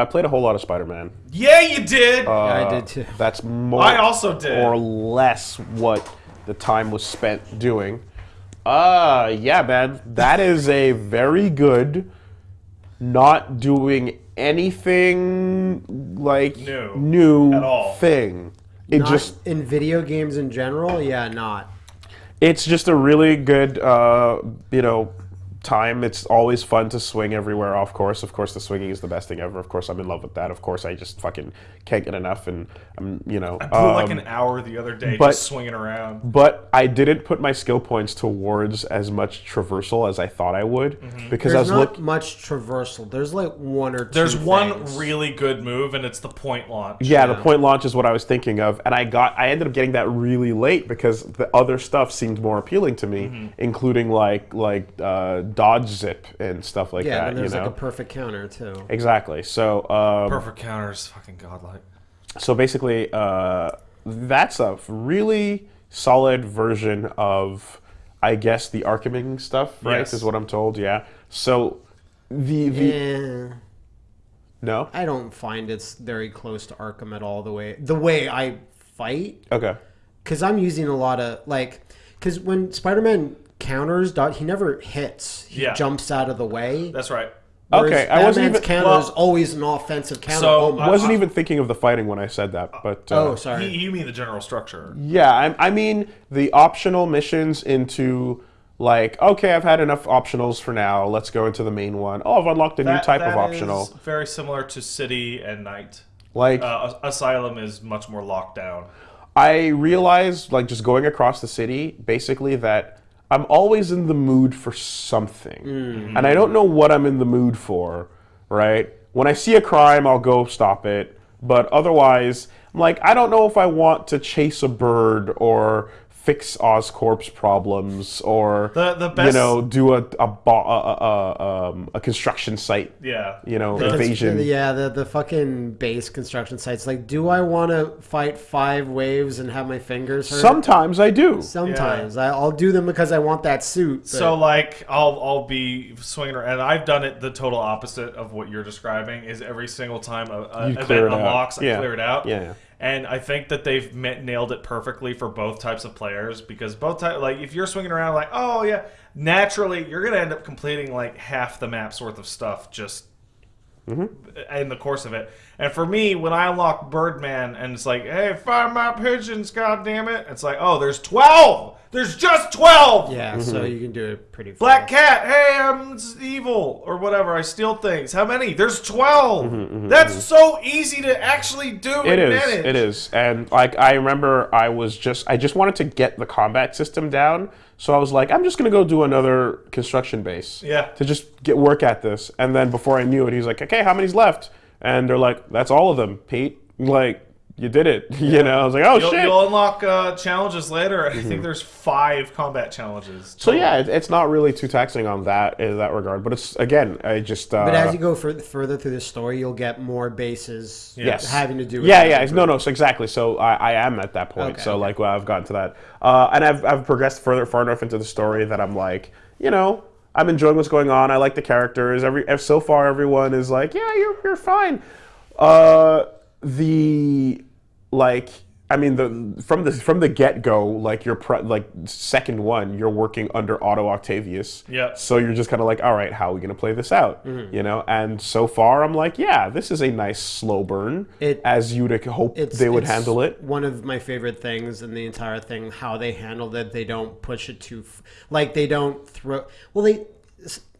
I played a whole lot of Spider-Man. Yeah, you did. Yeah, I did too. That's more. I also did. Or less what the time was spent doing. Uh, yeah, man. That is a very good, not doing anything like New. new At all. thing. It Not just in video games in general, yeah, not. it's just a really good uh, you know time it's always fun to swing everywhere of course of course the swinging is the best thing ever of course i'm in love with that of course i just fucking can't get enough and i'm you know I blew like um, an hour the other day but- just swinging around. but i didn't put my skill points towards as much traversal as i thought i would Mm-hmm. because i was not look much traversal. There's like one or two. There's one really good move, and it's the point launch. yeah, the point launch is what I was thinking of, and I got I ended up getting that really late because the other stuff seemed more appealing to me, Mm-hmm. including like like uh, dodge zip and stuff like Yeah, that. and there's you know, like a perfect counter too. exactly. So um, Perfect counters, fucking godlike. so basically, uh, that's a really solid version of, I guess, the Archiming stuff, right? Yes. Is what I'm told. Yeah. So the the Eh, no I don't find it's very close to Arkham at all. The way the way I fight, okay because I'm using a lot of like, because when Spider-Man counters, dot he never hits. He Yeah. jumps out of the way. That's right. Whereas Okay, I wasn't Batman's even- counter well- is always an offensive counter. So, oh, I wasn't uh, even thinking of the fighting when I said that, but uh, oh, sorry. You, you mean the general structure? Yeah, I, I mean the optional missions into like okay, I've had enough optionals for now. Let's go into the main one. Oh, I've unlocked a new That- type of that optional. is very similar to City and Knight. Like Uh, Asylum is much more locked down. I realized, like just going across the city, basically that I'm always in the mood for something, Mm-hmm. and I don't know what I'm in the mood for. Right? When I see a crime, I'll go stop it. But otherwise, I'm like, I don't know if I want to chase a bird or fix Oscorp's problems or The- the you know do a a, a, a, a, um, a construction site Yeah. you know Because- invasion. Yeah, the the fucking base construction sites. Like, do I want to fight five waves and have my fingers hurt? Sometimes I do. Sometimes I, I'll do them because I want that suit. but- So like I'll I'll be swinging around, and I've done it the total opposite of what you're describing. Is every single time a, a event clear it out. unlocks, Yeah. I clear it out. Yeah, yeah. And I think that they've met, nailed it perfectly for both types of players because both types, like if you're swinging around like oh yeah, naturally you're gonna end up completing like half the map's worth of stuff just Mm-hmm. in the course of it. And for me, when I unlock Birdman and it's like, hey, find my pigeons, god damn it, it's like, oh, there's twelve. There's just twelve. yeah, mm-hmm. so you can do it pretty. Black cat, hey, I'm evil or whatever. I steal things. How many? There's 12. Mm-hmm, That's so easy to actually do. Mm-hmm, It and is. manage. It is. And like I remember I was just I just wanted to get the combat system down. So I was like, I'm just gonna go do another construction base. Yeah. To just get work at this. And then before I knew it, he's like, Okay, how many's left? And they're like, That's all of them, Pete. Like, you did it. You know, I was like, Oh You'll, shit. Mm-hmm. you'll unlock uh, challenges later. I think there's five combat challenges. so yeah, it, it's not really too taxing on that in that regard. But it's again, I just uh, But as you go fur- further through the story, you'll get more bases Yes. having to do. with Yeah, that. yeah. No, no. So exactly. So I, I am at that point. Okay, so okay. like, well, I've gotten to that, uh, and I've I've progressed further far enough into the story that I'm like, you know, I'm enjoying what's going on. I like the characters. Every so far, everyone is like, yeah, you're you're fine. Uh, the like. I mean, the from the from the get go, like your pre, like second one, you're working under Otto Octavius. Yep. So you're just kind of like, all right, how are we gonna play this out? Mm-hmm. You know. And so far, I'm like, yeah, this is a nice slow burn, It- as you'd hope It's, they would it's handle it. One of my favorite things in the entire thing, how they handled it. They don't push it too, f- like they don't throw. Well, they,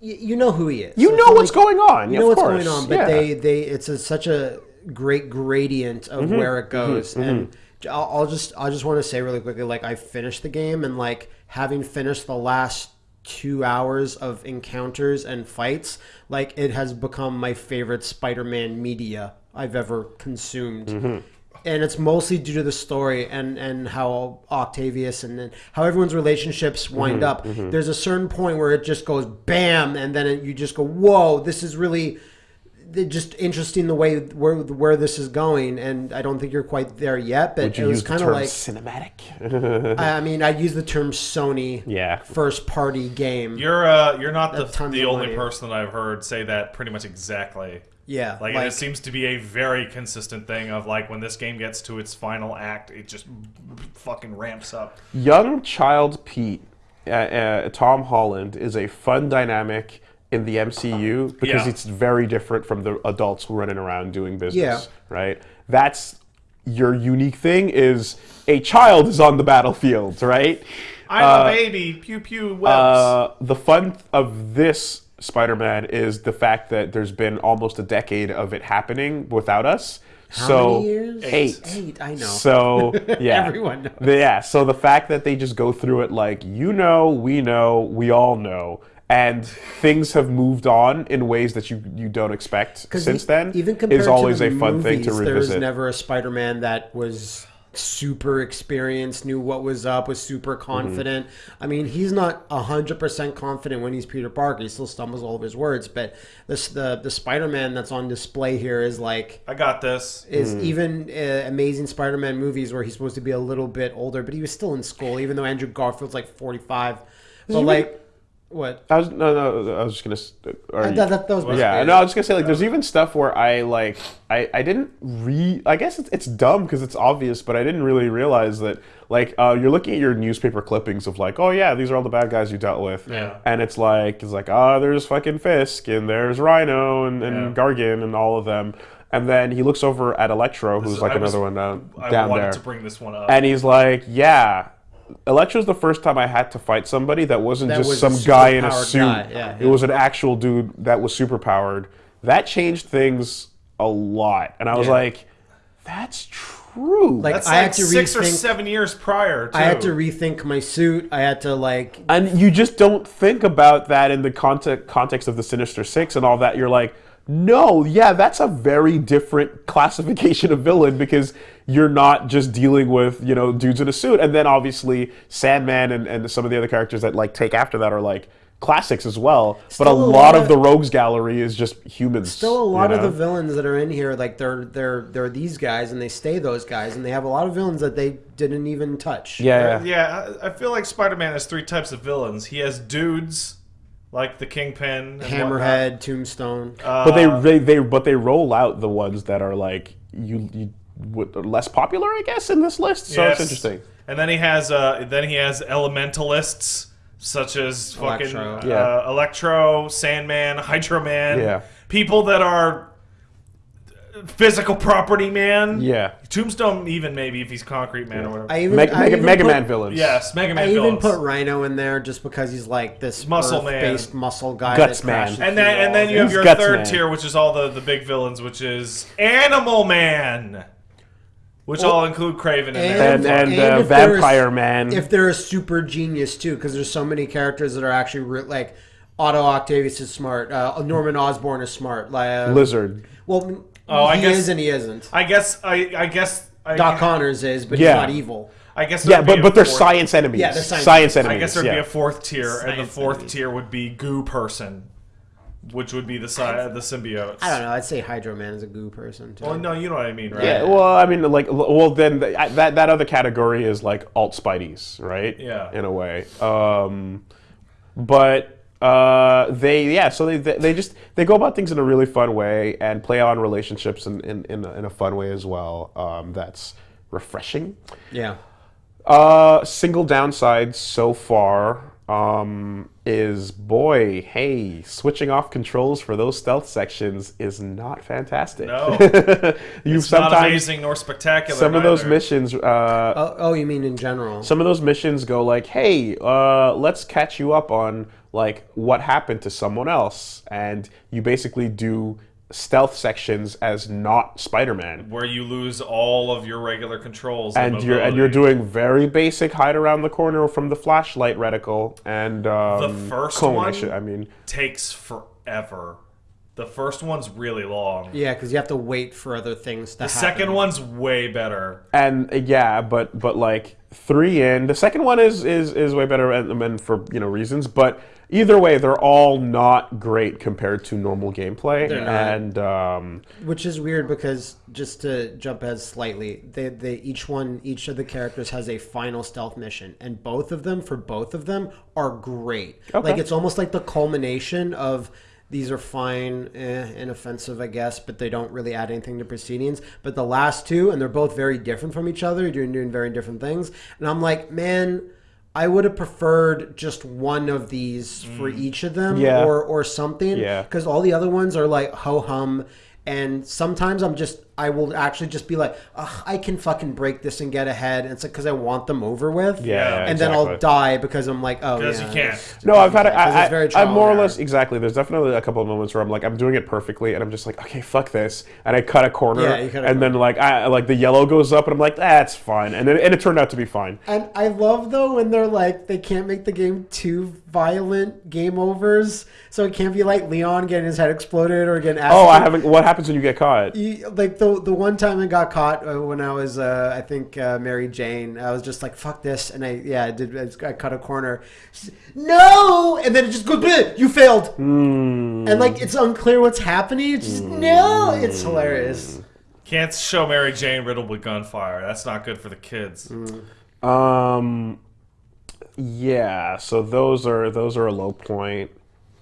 you know who he is. You So know it's what's like- going on. You of know what's course. going on, but yeah. they, they, it's a, such a great gradient of Mm-hmm. where it goes, and I'll, I'll just, I just want to say really quickly, like I finished the game, and like having finished the last two hours of encounters and fights, like it has become my favorite Spider-Man media I've ever consumed. Mm-hmm. And it's mostly due to the story and, and how Octavius and then how everyone's relationships wind up. There's a certain point where it just goes bam, and then it, you just go, "Whoa, this is really just interesting the way where where this is going." And I don't think you're quite there yet, but Would it was kind of like cinematic? I mean, I use the term Sony yeah. first party game. You're uh, you're not the, That's tons the only money. person that I've heard say that pretty much exactly. Yeah, Like, like- and it seems to be a very consistent thing of like when this game gets to its final act, it just fucking ramps up. Young child Pete, uh, uh, Tom Holland, is a fun dynamic in the MCU because Yeah. it's very different from the adults who running around doing business. Yeah. Right. That's your unique thing. Is a child is on the battlefield. Right. I'm a baby. Pew pew webs. Uh, the fun of this Spider-Man is the fact that there's been almost a decade of it happening without us. How so many years? eight. Eight. I know. So yeah, Everyone knows. The- yeah. So the fact that they just go through it like you know, we know, we all know, and things have moved on in ways that you you don't expect since e- then even compared is always to a the fun thing to movies, There was never a Spider-Man that was super experienced, knew what was up, was super Mm-hmm. confident. I mean, he's not hundred percent confident when he's Peter Parker. He still stumbles all over his words. But this the the Spider-Man that's on display here is like I got this. is Mm. even uh, Amazing Spider-Man movies where he's supposed to be a little bit older, but he was still in school, even though Andrew Garfield's like forty-five. But like, what? I was no no. I was just gonna. Are Uh, that, that, that was Yeah, basically no. I was just gonna say like there's even stuff where I like I I didn't re I guess it's, it's dumb because it's obvious, but I didn't really realize that like uh, you're looking at your newspaper clippings of like oh yeah these are all the bad guys you dealt with, Yeah. and it's like it's like oh there's fucking Fisk and there's Rhino and, and Yeah. Gargan and all of them, and then he looks over at Electro who's is- like I was- another one down, I down wanted there, to bring this one up. and he's like yeah. Electro's the first time I had to fight somebody that wasn't That just was some guy in a suit. guy, yeah, It was an actual dude that was super powered. That changed things a lot, and I was Yeah. like, "That's true." Like That's I like had to six or seven years prior. Too. I had to rethink my suit. I had to like and you just don't think about that in the context context of the Sinister Six and all that. You're like, no, yeah, that's a very different classification of villain because you're not just dealing with you know dudes in a suit, and then obviously Sandman and, and some of the other characters that like take after that are like classics as well. but a a lot, lot of of- the rogues gallery is just humans. still a lot you of the villains that are in here like they're they're they're these guys and they stay those guys and they have a lot of villains that they didn't even touch. yeah, yeah. Yeah, I I feel like Spider-Man has three types of villains. He has dudes like the Kingpin, and Hammerhead, Tombstone. whatnot. But Uh, they, they they but they roll out the ones that are like you you would, are less popular, I guess, in this list. So it's interesting. And then he has uh, then he has elementalists such as fucking Electro. uh, Yeah. Electro, Sandman, Hydro Man. Yeah. People that are physical property man. Yeah. Tombstone even maybe if he's concrete man or whatever. I even Meg, I Mega, even Mega put- Man villains. yes, Mega Man I even put Rhino in there just because he's like this Muscle man. based muscle guy. Guts that man. and then and then you have He's your Guts third Man. tier, which is all the, the big villains, which is Animal Man, which all include Kraven in there. And and, And uh, if there is- Vampire Man. if they're a super genius too, because there's so many characters that are actually re- like Otto Octavius is smart, uh, Norman Osborn is smart, like uh, Lizard. Well, Oh, I he guess- is and he isn't. I guess I I guess I, Doc Connors is, but Yeah. he's not evil. I guess Yeah, but but they're fourth- science enemies. Yeah, they're science science enemies. enemies. I guess there'd yeah. be a fourth tier, and the fourth enemies. tier would be Goo Person, which would be the sci- the symbiotes. I don't know. I'd say Hydro Man is a goo person too. Well, no, you know what I mean, right? Yeah, well, I mean, like, well, then th- that that other category is like alt Spideys, right? Yeah. in a way. Um, but uh, they, yeah, so they, they they just they go about things in a really fun way and play on relationships in in, in, a, in a fun way as well. Um, that's refreshing. yeah. Uh, single downside so far um, is boy, hey, switching off controls for those stealth sections is not fantastic. No. you It's not amazing nor spectacular. some of those missions. Uh, Oh, oh, you mean in general? some of those missions go like, hey, uh, let's catch you up on like what happened to someone else, and you basically do stealth sections as not Spider-Man. where you lose all of your regular controls, and you're and you're doing very basic hide around the corner from the flashlight reticle and um, The first cone, I, one? should, I mean, takes forever. The first one's really long. yeah, because you have to wait for other things to happen. The happen. second one's way better. and yeah, but but like three in the second one is is is way better and, and for you know reasons, but either way, they're all not great compared to normal gameplay, They're not. and um, Which is weird because just to jump ahead slightly, they, they each one each of the characters has a final stealth mission, and both of them for both of them are great. Okay. Like it's almost like the culmination of these are fine, eh, inoffensive, I guess, but they don't really add anything to proceedings. But the last two, and they're both very different from each other, doing doing very different things. And I'm like, man, I would have preferred just one of these for mm. each of them, Yeah. or or something. Yeah. Because all the other ones are like ho hum. And sometimes I'm just, I will actually just be like, Ugh, I can fucking break this and get ahead. And it's because I want them over with. Yeah, yeah, and then I'll die because I'm like, oh, Because yeah, you can't. No, I've had. because I, it's I, trial more or less exactly. There's definitely a couple of moments where I'm like, I'm doing it perfectly, and I'm just like, okay, fuck this, and I cut a corner, Yeah, you cut a and then like I like the yellow goes up, and I'm like, that's fine, and then and it turned out to be fine. And I love though when they're like they can't make the game too violent game overs, so it can't be like Leon getting his head exploded or getting. Oh, I haven't. What happens when you get caught? You- like the the one time I got caught uh, when I was uh, I think uh, Mary Jane, I was just like fuck this, and I yeah I did I cut a corner, She's, no, and then it just goes "Bleh, you failed, Hmm. and like it's unclear what's happening. It's just no, it's hilarious. Can't show Mary Jane riddled with gunfire. That's not good for the kids. Um, yeah. So those are those are a low point,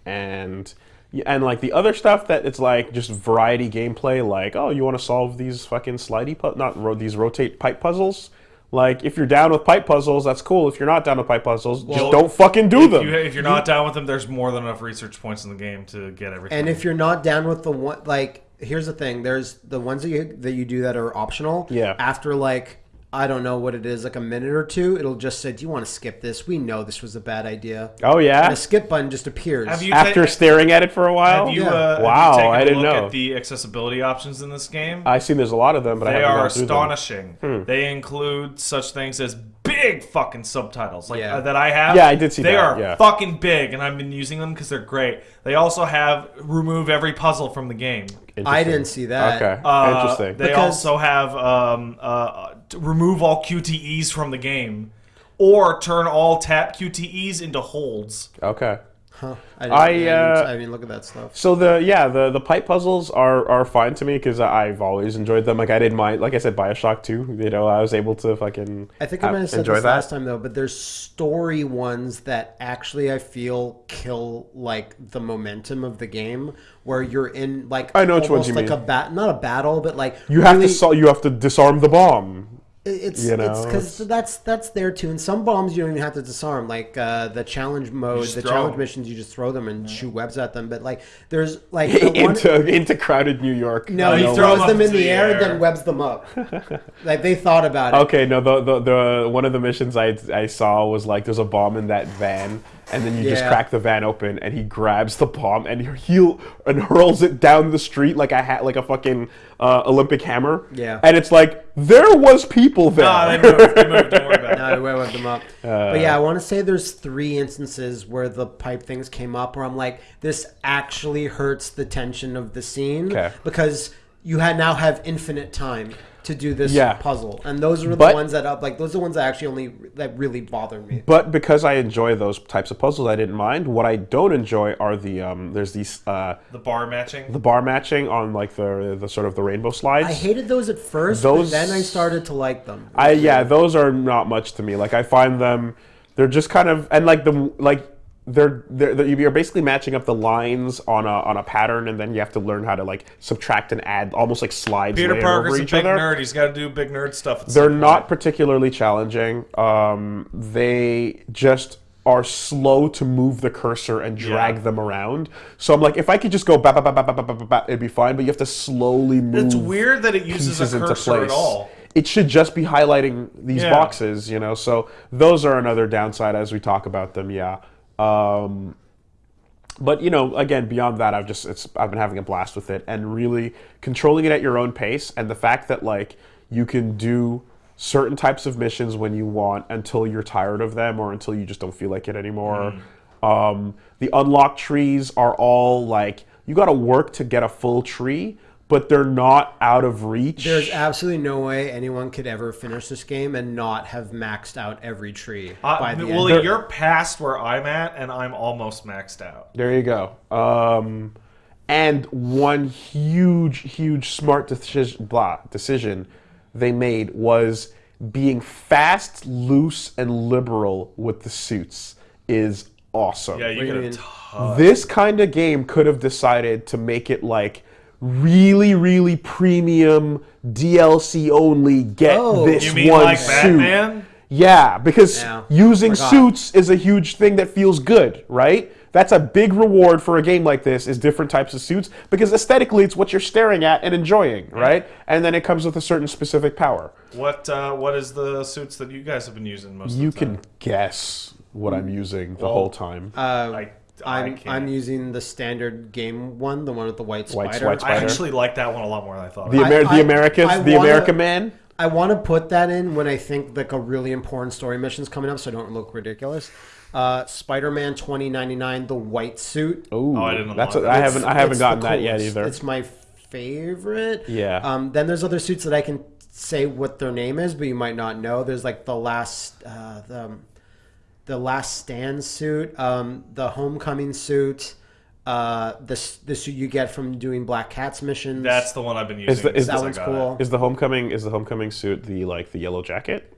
and yeah, and like the other stuff that it's like just variety gameplay. Like, oh, you want to solve these fucking slidey pu- not ro- these rotate pipe puzzles. Like, if you're down with pipe puzzles, that's cool. If you're not down with pipe puzzles, just don't fucking do If, them. you, if you're not down with them, there's more than enough research points in the game to get everything. And if you're not down with the one, like, here's the thing: there's the ones that you that you do that are optional. Yeah. After like I don't know what it is, like a minute or two, it'll just say, "Do you want to skip this? We know this was a bad idea." oh And yeah. a skip button just appears. have you After ta- staring at it for a while. have you, Yeah. uh, Wow, have you taken I a didn't look know. at the accessibility options in this game? I see there's a lot of them, but I they haven't are gone through them. Hmm. astonishing. They include such things as big fucking subtitles, like Yeah. uh, that I have. Yeah, I did see that. they that, are yeah. fucking big, and I've been using them because they're great. They also have remove every puzzle from the game. I didn't see that. Okay, Uh, interesting. They Because- also have um, uh, to remove all QTEs from the game, or turn all tap QTEs into holds. okay. Huh. I, didn't, I, I, didn't, uh, I didn't look at that stuff. So the yeah the the pipe puzzles are are fine to me because I've always enjoyed them. Like I didn't mind. Like I said, Bioshock Two. You know, I was able to fucking. I think I might have said this that. last time though, but there's story ones that actually I feel kill like the momentum of the game, where you're in like I know which ones almost you like mean. a bat, not a battle, but like You have to sol- you have to disarm the bomb. It's you know, it's because that's that's there too. And some bombs you don't even have to disarm. Like uh, the challenge mode, the challenge them. missions, you just throw them and shoot webs at them. But like there's like the one, into into crowded New York. no, he throws throw 'em them in the into air, and air. then webs them up. like they thought about it. Okay, no, the, the the one of the missions I I saw was like there's a bomb in that van, and then you just crack the van open, and he grabs the bomb and he he and hurls it down the street like a hat like a fucking uh, Olympic hammer. Yeah. and it's like there was people there. Nah, they moved. They moved. Don't worry about it. No, we webs them up. Uh, but yeah, I want to say there's three instances where the pipe things came up where I'm like, this actually hurts the tension of the scene Okay. because you had now have infinite time to do this Yeah. puzzle, and those are the But- ones that up like those are the ones that actually only that really bother me. But because I enjoy those types of puzzles, I didn't mind. What I don't enjoy are the um, there's these uh, The bar matching. the bar matching on like the the sort of the rainbow slides. I hated those at first, Those- but then I started to like them. I yeah, those are not much to me. Like I find them, they're just kind of and like the like they're, they're, you're basically matching up the lines on a, on a pattern, and then you have to learn how to like subtract and add, almost like slides. Peter Parker's a big nerd. He's got to do big nerd stuff. They're not point. particularly challenging. Um, they just are slow to move the cursor and drag yeah. them around. So I'm like, if I could just go bap, bap, bap, bap, bap, bap, bap, it'd be fine. But you have to slowly move. It's weird that it uses a cursor at all it should just be highlighting these yeah. boxes, you know. So those are another downside as we talk about them, yeah. Um, but you know, again, beyond that, I've just it's I've been having a blast with it and really controlling it at your own pace, and the fact that like you can do certain types of missions when you want until you're tired of them or until you just don't feel like it anymore. Um, the unlocked trees are all like you got to work to get a full tree, but they're not out of reach. There's absolutely no way anyone could ever finish this game and not have maxed out every tree Uh, by the Willie, end. you're past where I'm at, and I'm almost maxed out. There you go. Um, and one huge, huge smart decision, blah, decision they made was being fast, loose, and liberal with the suits is awesome. Yeah, you do you could mean? this kind of game could have decided to make it like really, really premium DLC only. Get Oh. this you mean one like suit. Batman? Yeah, because Yeah, using forgot. suits is a huge thing that feels good, right? That's a big reward for a game like this is different types of suits because aesthetically it's what you're staring at and enjoying, right? And then it comes with a certain specific power. What uh, What is the suits that you guys have been using most You of the time? can guess what I'm using the Well, whole time. Uh, I, I I'm. I'm using the standard game one, the one with the white White- spider. white I spider. actually like that one a lot more than I thought. the I- Amer- I- the Americas, I the wanna- America man. I want to put that in when I think like a really important story mission's coming up, so I don't look ridiculous. Uh, Spider-Man 2099, the white suit. Ooh, Oh, I didn't that's unlock a, I that. haven't I haven't gotten that yet either. It's my favorite. Yeah. Um, then there's other suits that I can say what their name is, but you might not know. There's like the last uh, the the last stand suit, um, the homecoming suit, uh, the s- the suit you get from doing Black Cat's missions. That's the one I've been using. Is the- is that I one's cool. it. Is the homecoming is the homecoming suit the like the yellow jacket?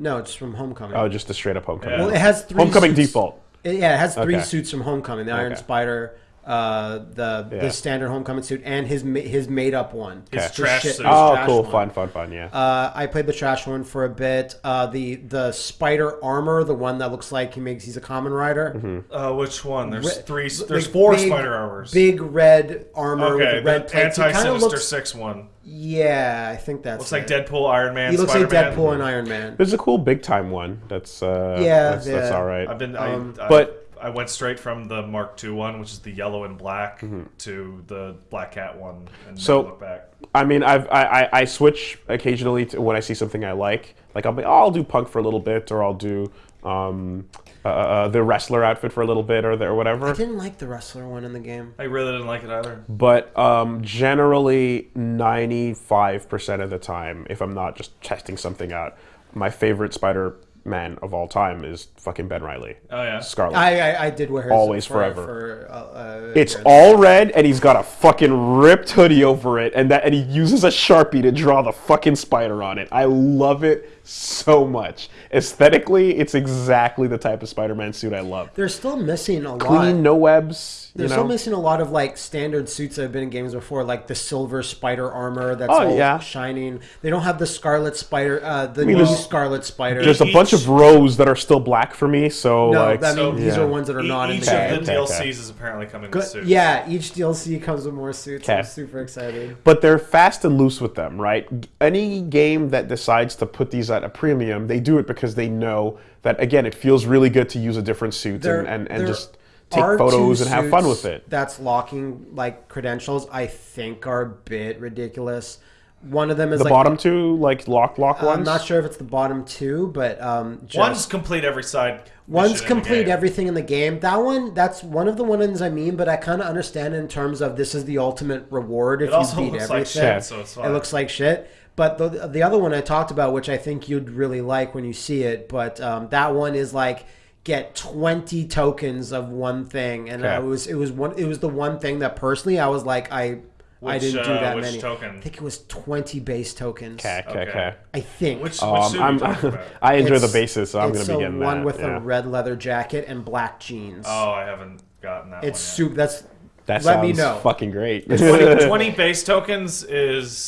no, it's from Homecoming. Oh, just a straight up homecoming. Yeah. well, it has three homecoming suits. default. It- yeah, it has three Okay. suits from Homecoming: the Iron Okay. Spider, uh, the Yeah. the standard Homecoming suit, and his his made up one. His Okay. trash shit- suit. his Oh, trash cool, one. fun, fun, fun. Yeah. Uh, I played the trash one for a bit. Uh, the the spider armor, the one that looks like he makes he's a Kamen Rider. Mm-hmm. Uh, which one? There's Re- three. There's Like four big- spider armors. Big red armor okay, with red the plates. Kind anti of Sinister looks. Six one. Yeah, I think that's. Looks like. Deadpool, Iron Man. He looks Spider-Man. like Deadpool and Iron Man. There's a cool big time one. That's uh, Yeah, that's, that's all right. I've been. Um, I, I, but- I went straight from the Mark II one, which is the yellow and black, Mm-hmm. to the Black Cat one, and So- look back. I mean, I've I, I, I switch occasionally to when I see something I like. Like I'll be, oh, I'll do punk for a little bit, or I'll do um, uh, uh, the wrestler outfit for a little bit, or the, or whatever. I didn't like the wrestler one in the game. I really didn't like it either. But um, generally, ninety five percent of the time, if I'm not just testing something out, my favorite Spider Man of all time is fucking Ben Reilly. Oh yeah. Scarlet. I I, I did wear his Always for, forever. For, uh, uh, It's yeah. all red, and he's got a fucking ripped hoodie over it, and that, and he uses a sharpie to draw the fucking spider on it. I love it so much. Aesthetically, it's exactly the type of Spider-Man suit I love. They're still missing a lot. Clean, no webs. They're You know? still missing a lot of like standard suits that have been in games before, like the silver spider armor that's Oh, all yeah. shining. They don't have the scarlet spider, uh, the mean, new scarlet spider. There's a bunch of rows that are still black for me, so no, like I mean so- these yeah. are ones that are not E- in each the Okay, game. of the okay, DLCs okay. is apparently coming Good- with suits. Yeah, each DLC comes with more suits. I'm super excited. but they're fast and loose with them, right? Any game that decides to put these at a premium, they do it because they know that again, it feels really good to use a different suit There- and, and, and there just take photos and have fun with it. That's locking like credentials. I think are a bit ridiculous. One of them is The like bottom two, like lock lock ones. I'm not sure if it's the bottom two, but um, just, One's complete every side. One's mission in complete everything in the game. That one, that's one of the ones I mean, but I kind of understand in terms of this is the ultimate reward if It also you beat looks like everything. shit, so it's fine. It looks like shit. But the the other one I talked about, which I think you'd really like when you see it, but um, that one is like get 20 tokens of one thing and Okay. I was it was one it was the one thing that personally I was like I I didn't do uh, that which many. token? I think it was 20 base tokens. Okay, okay, Okay. okay. I think. Which, which Um, suit I'm, you about? I enjoy the bases, so I'm going to be a getting one that. with yeah. a red leather jacket and black jeans. Oh, I haven't gotten that It's one super. That's That let sounds me know. fucking great. 20, 20 base tokens is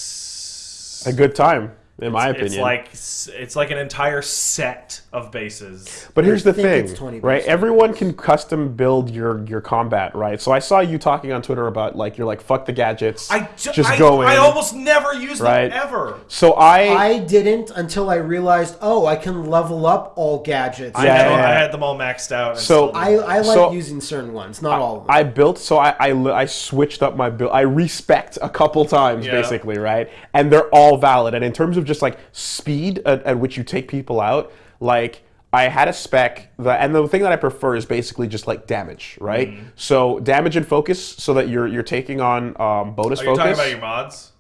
a good time, in my opinion, it's like it's like an entire set of bases. But here's the think thing, it's 20 right? Everyone can custom build your your combat, right? So I saw you talking on Twitter about like you're like fuck the gadgets, I ju- just I, go in. I almost never use Right. them ever. so I, I didn't until I realized. Oh, I can level up all gadgets. I, Yeah, had, yeah, I had them all maxed out. So- I. I like So- using certain ones, not all of them. I built so I, I I switched up my build. I respec a couple times Yeah. basically, right? And they're all valid. And in terms of just like speed at, at which you take people out, like I had a spec that, and the thing that I prefer is basically just like damage, right? Mm-hmm. So damage and focus, so that you're you're taking on um, bonus Are you focus. talking about your mods?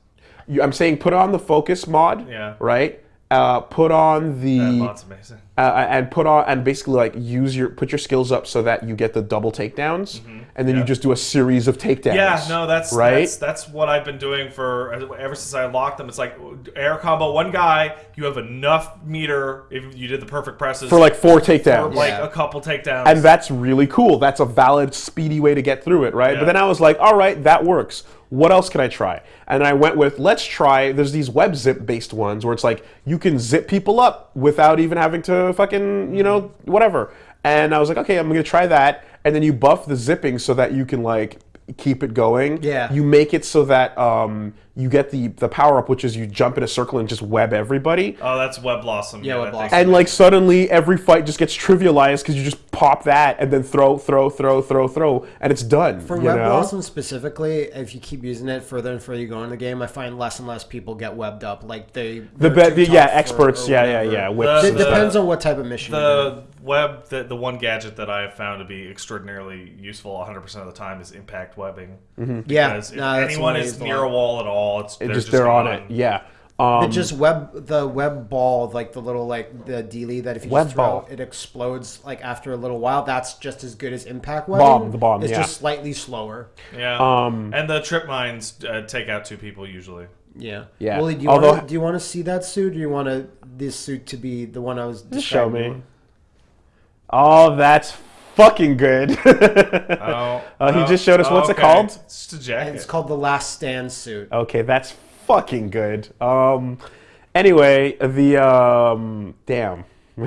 You- I'm saying put on the focus mod, Yeah. right? Uh, put on That the mod's amazing. uh, and put on and basically like use your put your skills up so that you get the double takedowns. Mm-hmm. And then you just do a series of takedowns. Yeah, no, that's right. That's, that's what I've been doing for ever since I locked them. It's like air combo, one guy. You have enough meter if you did the perfect presses for like four for takedowns. like Yeah. a couple takedowns. and that's really cool. That's a valid, speedy way to get through it, right? Yeah. But then I was like, all right, that works. What else can I try? And I went with let's try. There's these web zip based ones where it's like you can zip people up without even having to fucking you know whatever. And I was like, okay, I'm gonna try that. And then you buff the zipping so that you can like keep it going. Yeah. You make it so that um, you get the the power up, which is you jump in a circle and just web everybody. oh, that's Web Blossom. Yeah, Web Blossom. And like suddenly every fight just gets trivialized because you just pop that and then throw, throw, throw, throw, throw, and it's done. For you Web know? Blossom specifically, if you keep using it further and further you go in the game, I find less and less people get webbed up. Like they, The, be- too the yeah tough or- experts or yeah yeah whatever. yeah The- whips. It depends on what type of mission. you're the web, the, the one gadget that I have found to be extraordinarily useful 100% of the time is impact webbing. Mm-hmm. yeah, if no, that's the anyone one I is used a near a wall at all, it's It they're just they're on gone. it yeah. Um, It just web the web ball, like the little like the dealy that if you Web just throw, ball. it explodes like after a little while. That's just as good as impact webbing. Bomb, the bomb, It's yeah. just slightly slower. Yeah. Um, and the trip mines uh, take out two people usually. Yeah. Yeah. Willie, do you Although- want to do you want to see that suit, or do you want to this suit to be the one I was? just show describing? me. Oh, that's fucking good. Oh, Uh, he oh, just showed us- what's it called? It's a jacket. It's called the Last Stand suit. okay, that's fucking good. Um, anyway, the um, damn,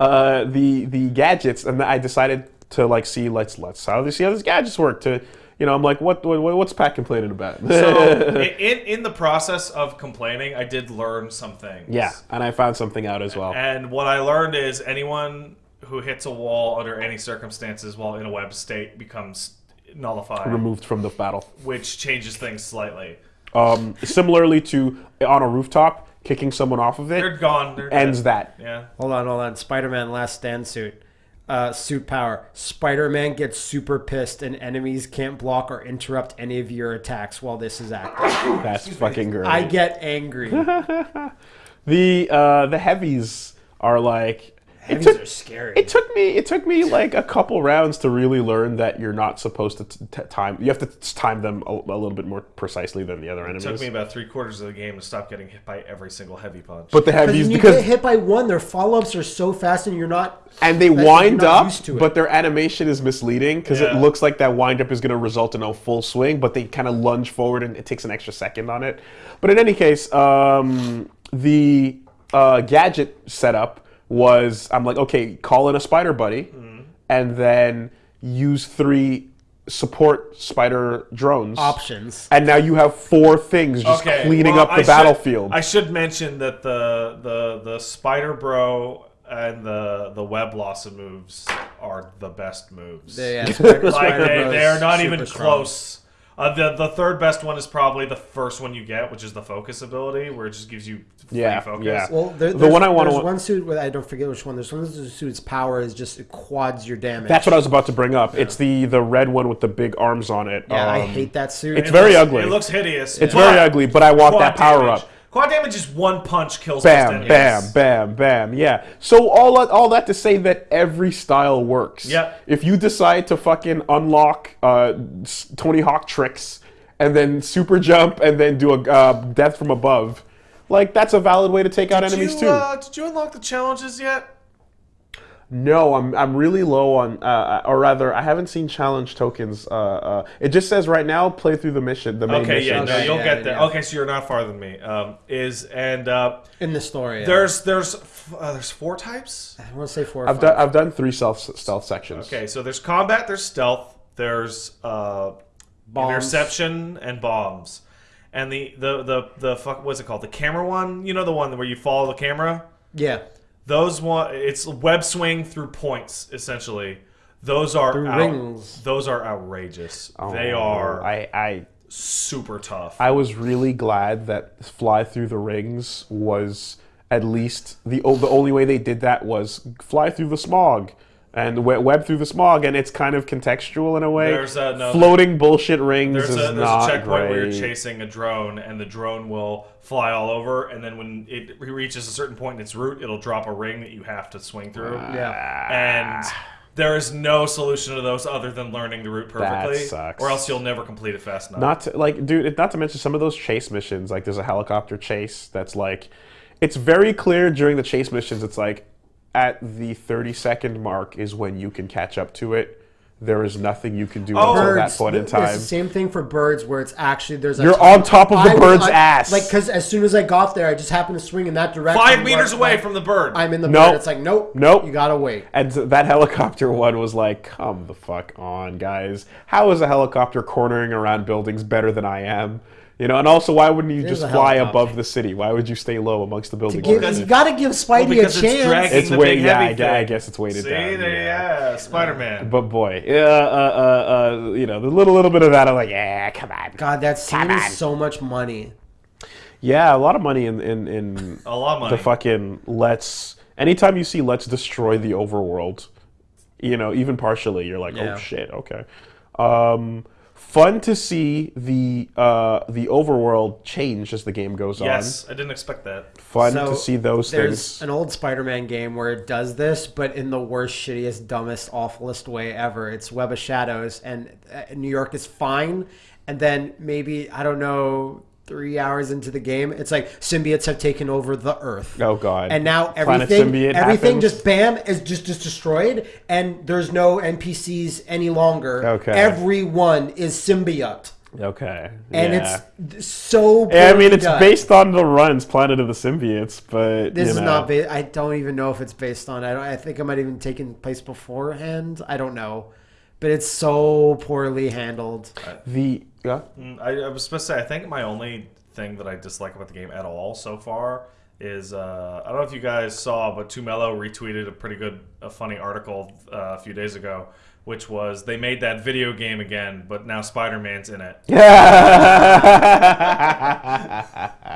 uh, the the gadgets, and I decided to like see let's let's how see how these gadgets work. To you know, I'm like, what, what what's Pat complaining about? so in in the process of complaining, I did learn some things. yeah, and I found something out as well. And what I learned is anyone who hits a wall under any circumstances while in a web state becomes nullified, Removed from the battle. which changes things slightly. Um, similarly to on a rooftop, kicking someone off of it. They're it gone. They're ends dead. that. Yeah. Hold on, hold on. Spider-Man Last Stand suit. Uh, suit power. Spider-Man gets super pissed, and enemies can't block or interrupt any of your attacks while this is active. That's fucking great. I get angry. the uh, the heavies are like. It Heavies took, are scary. it took me it took me like a couple rounds to really learn that you're not supposed to t- t- time you have to t- time them a, a little bit more precisely than the other enemies. It took me about three quarters of the game to stop getting hit by every single heavy punch. but the Because heavies when you because get hit by one, their follow-ups are so fast, and you're not. and they wind up, used to it. but their animation is misleading because it looks like that wind up is going to result in a full swing, but they kind of lunge forward and it takes an extra second on it. But in any case, um, the uh, gadget setup was I'm like, okay, call in a spider buddy, Mm-hmm. and then use three support spider drones options. and now you have four things just cleaning well, up the I should- battlefield. I should mention that the the the Spider Bro and the the Web Blossom moves are the best moves. Yeah, yeah, spider, like spider they, they are not super even strong. Close. Uh, the the third best one is probably the first one you get, which is the focus ability, where it just gives you free Yeah, focus. yeah. Well, there, The one I wanna- there's one suit with I don't forget which one. There's one suit's power is just it quads your damage. That's what I was about to bring up. It's the the red one with the big arms on it. Yeah, I Um, hate that suit. it's It very looks- ugly. It looks hideous. It's but very ugly, but I want that power damage- up. Quad damage is one punch kills most Bam, enemies. bam, bam, bam. Yeah. So all that, all that to say that every style works. Yep. If you decide to fucking unlock uh, Tony Hawk tricks and then super jump and then do a uh, death from above, like that's a valid way to take out enemies you, too. uh, did you unlock the challenges yet? No, I'm I'm really low on, uh, or rather, I haven't seen challenge tokens. Uh, uh, it just says right now, play through the mission, the main Okay, mission. yeah, no, Okay, you'll yeah, get there. yeah. Okay, so you're not farther than me. Um, is and uh, in the story. yeah. there's there's f- uh, there's four types. I want to say four. Or I've five. done I've done three stealth stealth sections. Okay, so there's combat, there's stealth, there's uh, Bombs. interception, and bombs. And the the the the fuck what's it called? The camera one. You know the one where you follow the camera. Yeah, Those one. It's web swing through points essentially. Those are out- rings. Those are outrageous. Oh, they Oh, are I I super tough. I was really glad that fly through the rings was at least the the only way they did that was fly through the smog and web through the smog, and it's kind of contextual in a way. There's a- no, Floating bullshit rings There's is a, there's not a checkpoint where you're chasing a drone, and the drone will fly all over, and then when it reaches a certain point in its route, it'll drop a ring that you have to swing through. Ah. yeah. And There is no solution to those other than learning the route perfectly, sucks. or else you'll never complete it fast enough. Not to, like, dude. Not to mention some of those chase missions. Like, there's a helicopter chase that's like, it's very clear during the chase missions. It's like, at the 30 second mark is when you can catch up to it. There is nothing you can do Oh. until that point in It's time. the same thing for birds, where it's actually there's. A You're time- on top of the I- bird's I- ass. Like because as soon as I got there, I just happened to swing in that direction. Five where- meters away like, from the bird. I'm in the Nope. bird. It's like nope, Nope. You gotta wait. And that helicopter one was like, come the fuck on, guys. How is a helicopter cornering around buildings better than I am? You know, and also, why wouldn't you It is just a fly helicopter. above the city? Why would you stay low amongst the buildings? Give, Because- you gotta give Well, Spidey because a it's chance. dragging It's the way- big yeah, heavy I gu- I guess it's weighted See, down, there- yeah. yeah, Spider Man. But boy, yeah, uh, uh, uh, you know, the little little bit of that, I'm like, yeah, come on. God, that scene on. is so much money. Yeah, a lot of money in in, in A lot of money. the fucking let's. Anytime you see let's destroy the overworld, you know, even partially, you're like, Yeah. oh shit, okay. Um, fun to see the uh, the overworld change as the game goes on. yes, I didn't expect that. Fun So, to see those There's things. an old Spider-Man game where it does this, but in the worst, shittiest, dumbest, awfulest way ever. It's Web of Shadows, and uh, New York is fine, and then maybe I don't know. Three hours into the game, it's like symbiotes have taken over the Earth. Oh, God. And now everything, everything happens. just bam is just just destroyed, and there's no NPCs any longer. Okay. Everyone is symbiote, Okay, and yeah. it's so. Yeah, I mean, it's done. based on the runs, Planet of the Symbiotes, but This is know. not. Ba- I don't even know if it's based on. I don't. I think it might have even taken place beforehand. I don't know, but it's so poorly handled. the yeah. Mm, I, I was supposed to say, I think my only thing that I dislike about the game at all so far is uh, I don't know if you guys saw, but Tumelo retweeted a pretty good, a funny article uh, a few days ago, which was they made that video game again, but now Spider Man's in it.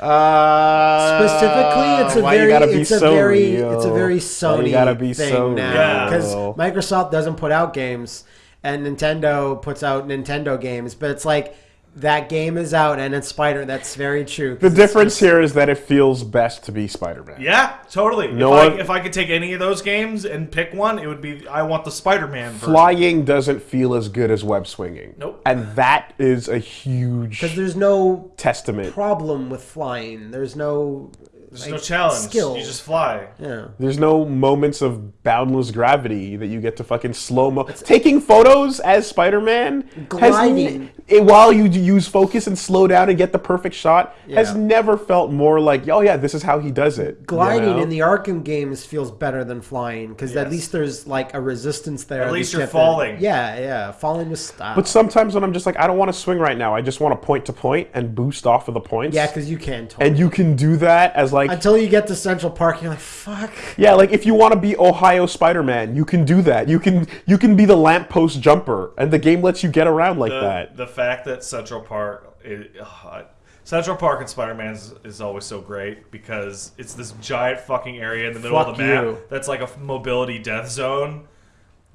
Uh, Specifically, it's a very, gotta be it's a so very, real? it's a very Why Sony gotta be thing so now because? Microsoft doesn't put out games and Nintendo puts out Nintendo games, but it's like that game is out and it's Spider. That's very true. The difference just- here is that it feels best to be Spider-Man. Yeah, totally. No if, I, if I could take any of those games and pick one, it would be I want the Spider Man version. Flying doesn't feel as good as web swinging. Nope. And that is a huge because there's no testament. problem with flying. There's no. There's like, no challenge. Skill. You just fly. Yeah. There's no moments of boundless gravity that you get to fucking slow mo. Taking photos as Spider-Man Gliding. n- it, while you use focus and slow down and get the perfect shot has never felt more like, oh yeah, this is how he does it. you gliding know? in the Arkham games feels better than flying because at least there's like a resistance there. At least you you're have to- falling. yeah, yeah, falling with style. But sometimes when I'm just like, I don't want to swing right now. I just want to point to point and boost off of the points. yeah, because you can. Totally. and you can do that as like Until you get to Central Park, you're like, fuck. Yeah, like if you want to be Ohio Spider-Man, you can do that. You can you can be the lamppost jumper, and the game lets you get around like the, that. the fact that Central Park, it, ugh, Central Park and Spider Man is, is always so great because it's this giant fucking area in the middle of the map you. that's like a mobility death zone.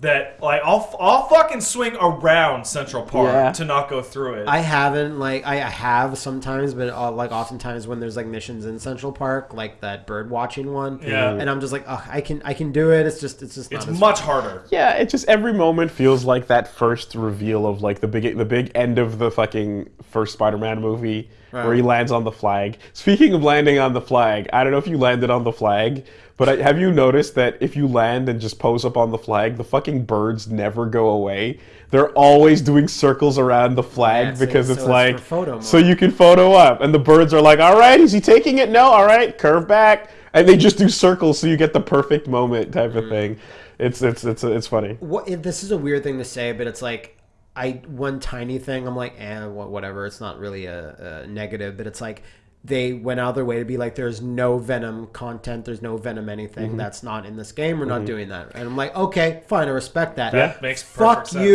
That like I'll I'll fucking swing around Central Park Yeah. to not go through it. I haven't like I have sometimes, but uh, like oftentimes when there's like missions in Central Park, like that bird watching one. Yeah. And I'm just like, Ugh, I can I can do it. It's just it's just it's not as much harder. Yeah, it just every moment feels like that first reveal of like the big the big end of the fucking first Spider-Man movie where he lands on the flag. Speaking of landing on the flag, I don't know if you landed on the flag, but I, have you noticed that if you land and just pose up on the flag, the fucking birds never go away. They're always doing circles around the flag Yeah, so- because so it's it's like so you can photo up, and the birds are like, "All right, is he taking it? No, all right, curve back," and they just do circles so you get the perfect moment type Mm. of thing. It's it's it's it's funny. what this is a weird thing to say, but it's like I one tiny thing. I'm like, eh, whatever. It's not really a, a negative, but it's like they went out of their way to be like, there's no Venom content, there's no Venom Mm-hmm. anything that's not in this game. We're not doing that, and I'm like, okay, fine, I respect that. That makes Fuck perfect sense.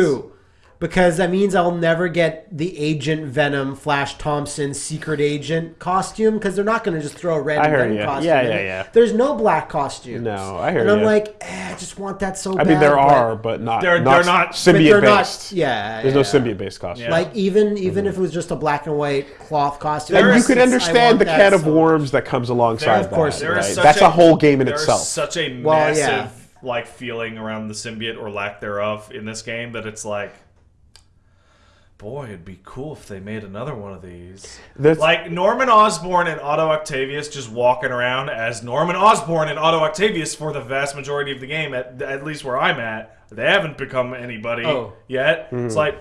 You. Because that means I'll never get the Agent Venom, Flash Thompson, Secret Agent costume because they're not going to just throw a random I heard Venom ya. costume. Yeah, in yeah, it. yeah. There's no black costumes. No, I heard And I'm ya. like, eh, I just want that so bad. I bad. mean, there are, but not They're- not they're not- symbiote they're not- yeah, There's yeah. no symbiote based costume. Yeah. Like even Mm-hmm. even if it was just a black and white cloth costume, and you could understand the that can of so- worms that comes alongside There- of course that. there There is right? That's a, whole game in there is itself. Such a Well, massive yeah. like feeling around the symbiote or lack thereof in this game that it's like boy it'd be cool if they made another one of these That's- like norman osborn and otto octavius just walking around as norman osborn and otto octavius for the vast majority of the game at, at least where i'm at they haven't become anybody Oh. yet it's like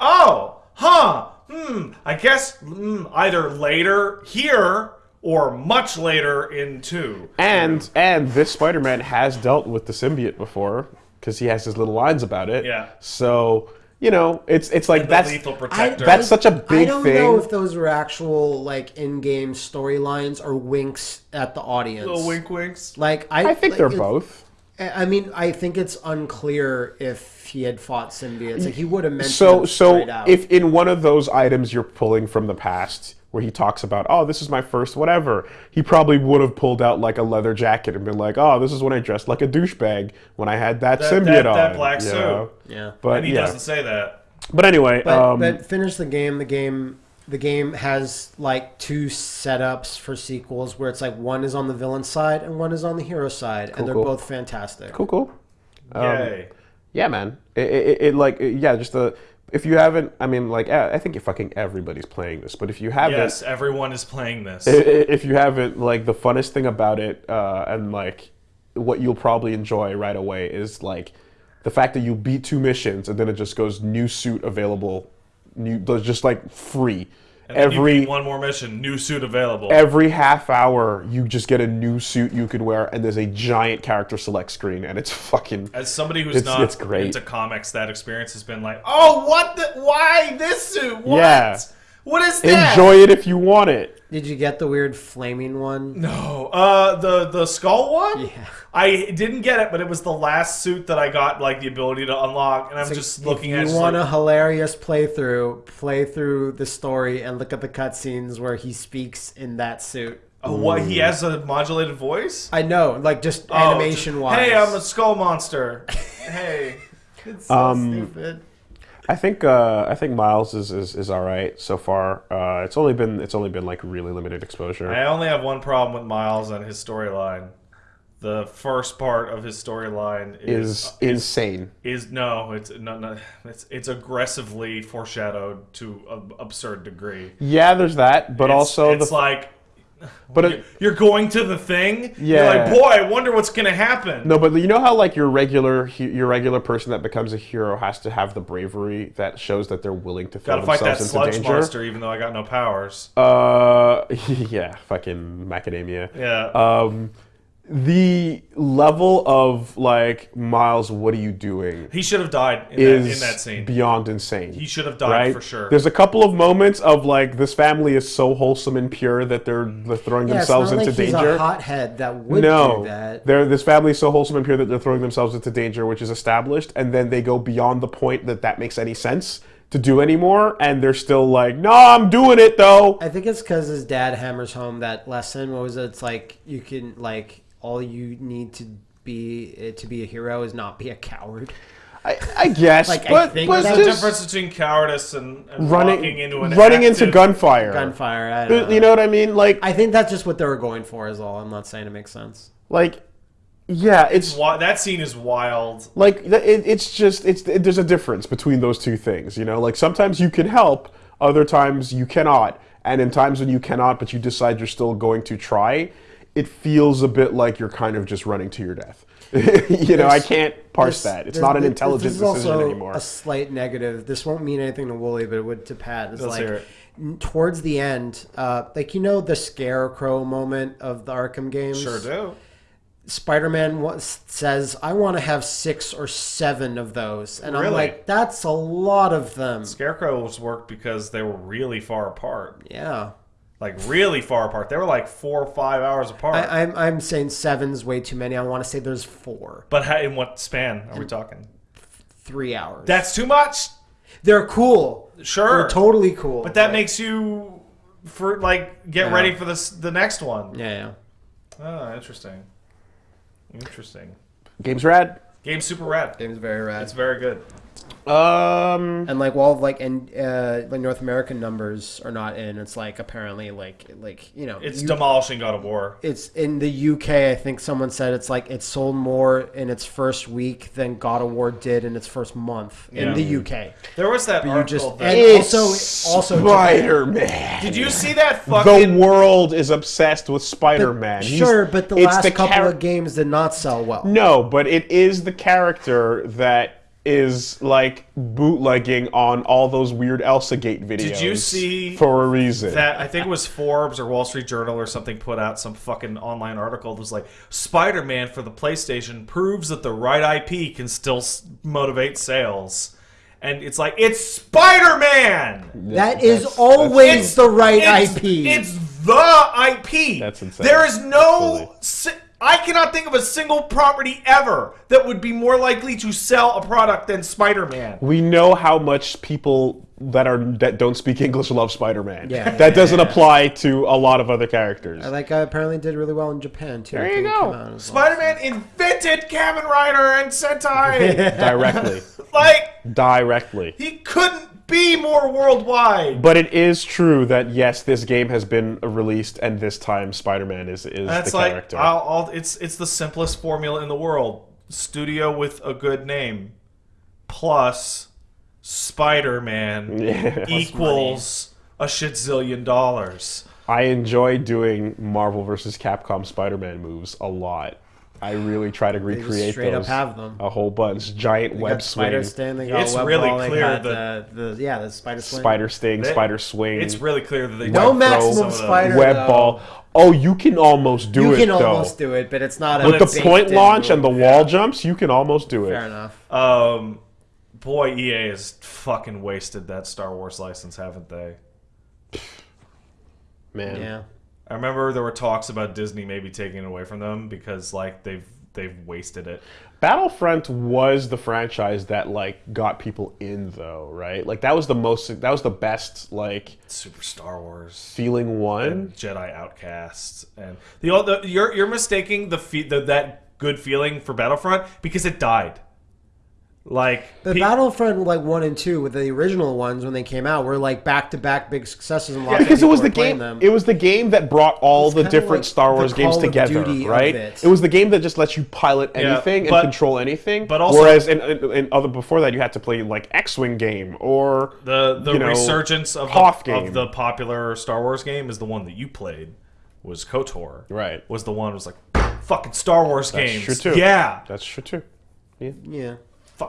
oh huh hmm i guess hmm, either later here or much later in two And and this Spider-Man has dealt with the symbiote before because he has his little lines about it. Yeah. So you know, it's it's like that's lethal I, That's such a big thing. I don't thing. know if those were actual like in-game storylines or winks at the audience. little wink winks Like I, I think like, they're it- both. I mean, I think it's unclear if he had fought symbiotes. Like he would have mentioned So so out. if in one of those items you're pulling from the past where he talks about, oh, this is my first whatever, he probably would have pulled out like a leather jacket and been like, oh, this is when I dressed like a douchebag when I had that, That- symbiote that- on. that black suit. know? yeah, But and he yeah. doesn't say that But anyway, but, um, but finish the game. The game. The game has like two setups for sequels where it's like one is on the villain side and one is on the hero side, and they're cool. both fantastic. cool, cool. Um, yay Yeah, man. It, it, it like yeah, just the if you haven't, I mean, like I I think fucking everybody's playing this, but if you haven't, yes everyone is playing this if you haven't, like the funnest thing about it, uh, and like what you'll probably enjoy right away is like the fact that you beat two missions and then it just goes new suit available, new just like free. And every one more mission new suit available every half hour you just get a new suit you can wear and there's a giant character select screen and it's fucking as somebody who's It's- not it's great. into comics that experience has been like oh what the why this suit what Yeah. what is that enjoy it if you want it. Did you get the weird flaming one? no uh the the skull one Yeah. I didn't get it, but it was the last suit that I got like the ability to unlock, and I'm just looking if at. you just want like, a hilarious playthrough, play through the story and look at the cutscenes where he speaks in that suit. oh, what he has a modulated voice. I know, like just Oh, animation just, wise. Hey, I'm a skull monster. hey. It's so Um, stupid. I think uh, I think Miles is, is, is all right so far. Uh, it's only been it's only been like really limited exposure. I only have one problem with Miles and his storyline. The first part of his storyline is is insane. is no, it's no, no, it's it's aggressively foreshadowed to an absurd degree. Yeah, there's that, but It's- also it's like but you're, it, you're going to the thing. You're Yeah. like, boy, I wonder what's gonna happen. no, but you know how like your regular your regular person that becomes a hero has to have the bravery that shows that they're willing to throw Gotta fight that themselves sludge into danger. monster, even though I got no powers. Uh, yeah, fucking macadamia. Yeah. Um, the level of like Miles, what are you doing? he should have died in that, Is in that scene. beyond insane. He should have died right? for sure. There's a couple of moments of like this family is so wholesome and pure that they're, they're throwing Yeah, it's themselves not into like he's danger. a hothead that would no, do that. they're this family is so wholesome and pure that they're throwing themselves into danger, which is established, and then they go beyond the point that that makes any sense to do anymore, and they're still like, "No, I'm doing it though." I think it's because his dad hammers home that lesson. What was it? It's like you can like all you need to be eh, to be a hero is not be a coward. I, I guess, Like, I but, think but There's a difference between cowardice and, and running into an running into gunfire. Gunfire. I don't You know what I mean? Like, I think that's just what they were going for. Is all. I'm not saying it makes sense. like, yeah, it's Wi- that scene is wild. like it, it's just it's it, there's a difference between those two things you know like sometimes you can help other times you cannot and in times when you cannot but you decide you're still going to try it feels a bit like you're kind of just running to your death you know i can't parse that it's not an this- intelligent this is decision also anymore A slight negative. This won't mean anything to Wooly, but it would to Pat. It's Let's like hear it. towards the end, uh, like you know the scarecrow moment of the Arkham games. Sure do. Spider-Man says, "I want to have six or seven of those," and I'm like, "That's a lot of them." Scarecrows worked because they were really far apart. Yeah, Like really far apart. They were like four or five hours apart. I, I'm I'm saying seven's way too many. I want to say there's four, but how, in what span are we talking? three hours. That's too much. They're cool. Sure. They're totally cool. But that makes you for like get Yeah. ready for this the next one. yeah, yeah. Oh, interesting. Interesting. game's rad Game's super rad. Game's very rad. It's very good. Um, And like, while like, and uh, like North American numbers are not in. It's like apparently, like, like you know, It's you- demolishing God of War. it's in the UK. I think someone said it's like it sold more in its first week than God of War did in its first month in the UK. There was that You article. just that- and also also Spider Man. did you see that The world is obsessed with Spider Man. Sure, but the last couple of games did not sell well. No, but it is the character that is like bootlegging on all those weird Elsagate videos. Did you see for a reason? that I think it was Forbes or Wall Street Journal or something put out some fucking online article that was like Spider-Man for the PlayStation proves that the right IP can still s- motivate sales. And it's like it's Spider-Man. That is That's- always It's the right it's, IP. It's the IP. That's insane. There is no. Absolutely. si- I cannot think of a single property ever that would be more likely to sell a product than Spider-Man. we know how much people that are that don't speak English love Spider Man. Yeah. that doesn't apply to a lot of other characters. I like uh, apparently did really well in Japan too. There you go. came out as well. Spider-Man invented Kamen Rider and Sentai. directly, like directly. he couldn't be more worldwide. But it is true that yes, this game has been released, and this time Spider-Man is is That's the like character. I'll, I'll, it's it's the simplest formula in the world. Studio with a good name plus Spider-Man Yeah. equals a shit zillion dollars. I enjoy doing Marvel vs. Capcom Spider-Man moves a lot. I really try to just recreate straight up have them. a whole bunch. Giant They web got spider swing, sting. They got It's web really ball, they clear got that- the, the yeah the spider swing. spider sting, They- spider swing, It's really clear that they No don't throw maximum some of those. spider- web though. ball. Oh, you can almost do You it can though. almost do it, but it's not a With the point launch and the rule. wall jumps, you can almost do it. Fair enough. Um, boy, EA has fucking wasted that Star Wars license, haven't they? Man, Yeah. I remember there were talks about Disney maybe taking it away from them because like they've they've wasted it. Battlefront was the franchise that like got people in though, right? Like that was the most that was the best like Super Star Wars. feeling one. Jedi Outcast, and the, the you're you're mistaking the, fe- the that good feeling for Battlefront because it died. Like The pe- Battlefront like one and two with the original ones when they came out were like back to back big successes and lots because it was the people were playing game them. it was the game that brought all the different like Star Wars games together, right? it. was the game that just lets you pilot Yeah, anything but- and control anything. but also- whereas in, in, in other before that you had to play like X-wing game or the the you know, resurgence of Hoth the, game. of the popular Star Wars game is the one that you played. Was KOTOR Right. Was the one was like fucking Star Wars That's games. true, too. Yeah, that's true too. yeah. Fu-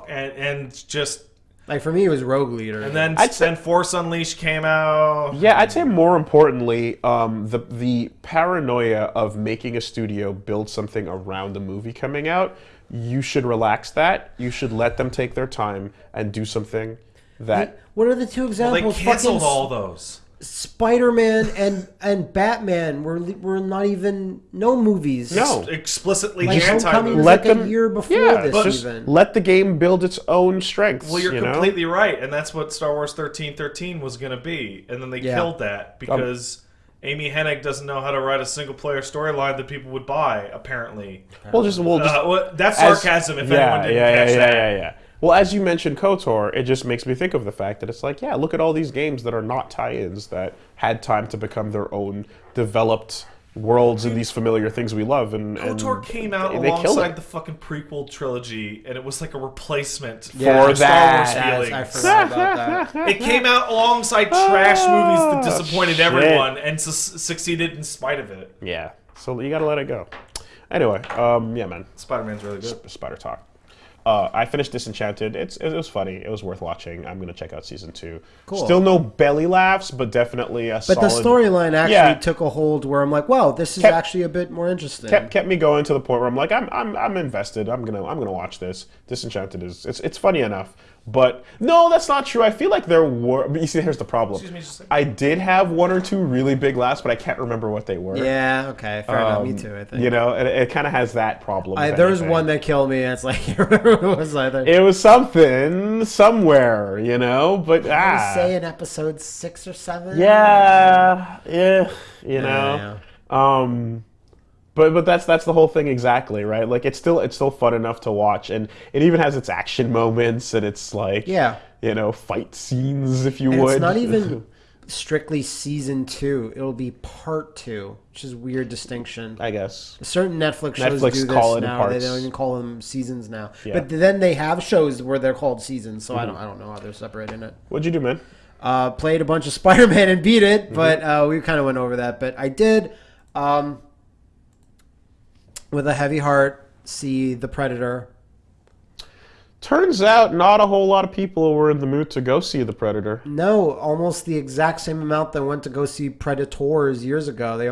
and, and just Like for me, it was Rogue Leader. and then I'd say- then Force Unleashed came out. Yeah, I'd say more importantly, um, the the paranoia of making a studio build something around a movie coming out. You should relax that. You should let them take their time and do something that. what are the two examples? They examples? canceled Fucking all those. Spider-Man and and Batman were were not even no movies. No. Explicitly like anti Homecoming was Let like them- a year before Yeah, this but just even. let the game build its own strengths. Well, you're you know? completely right, and that's what Star Wars thirteen thirteen was going to be, and then they Yeah. killed that because Amy Hennig doesn't know how to write a single player storyline that people would buy. Apparently, Well, just well, just uh, well, that's as- sarcasm. If yeah, anyone didn't yeah, catch yeah, that, yeah, yeah, yeah. Well, as you mentioned KOTOR, it just makes me think of the fact that it's like, yeah, look at all these games that are not tie-ins that had time to become their own developed worlds and these familiar things we love. And, and KOTOR came out they killed alongside the fucking prequel trilogy, and it was like a replacement for Yeah, Star that. Wars Yes, feelings. I forgot about that. It came out alongside trash movies that Oh, disappointed shit. everyone and su- succeeded in spite of it. Yeah, so you gotta let it go. Anyway, um, yeah, man, Spider Man's really good. Spider Talk. Uh, I finished Disenchanted. It's it was funny. It was worth watching. I'm gonna check out season two. Cool. Still no belly laughs, but definitely a But the storyline actually Yeah. took a hold where I'm like, wow, this is Kept- actually a bit more interesting. kept, kept me going to the point where I'm like, I'm, I'm, I'm invested. I'm gonna, I'm gonna watch this. Disenchanted is, it's, it's funny enough. But no, that's not true. I feel like there were. But you see, here's the problem. Excuse me just a second. I did have one or two really big laughs, but I can't remember what they were. yeah, okay, fair enough. Me Um, too, I think. You know, it, it kind of has that problem. I, if there was anything. one that killed me, and it's like, I can't remember what it was either. It was something somewhere, you know. But I ah, say in episode six or seven. yeah, yeah, you know. Yeah, Um, But but that's that's the whole thing exactly, right? Like it's still it's still fun enough to watch, and it even has its action moments, and it's like Yeah. you know, fight scenes if you And would. it's not even strictly season two. It'll be part two, which is a weird distinction. I guess. Certain Netflix shows Netflix do this now. They don't even call them seasons now. Yeah. Mm-hmm. But then they have shows where they're called seasons. So I don't I don't know how they're separating it. What'd you do, man? Uh, played a bunch of Spider-Man and beat Mm-hmm. it, but uh, we kind of went over that. But I did, um, with a heavy heart, see the Predator. Turns out, not a whole lot of people were in the mood to go see the Predator. No, almost the exact same amount that went to go see Predators years ago. They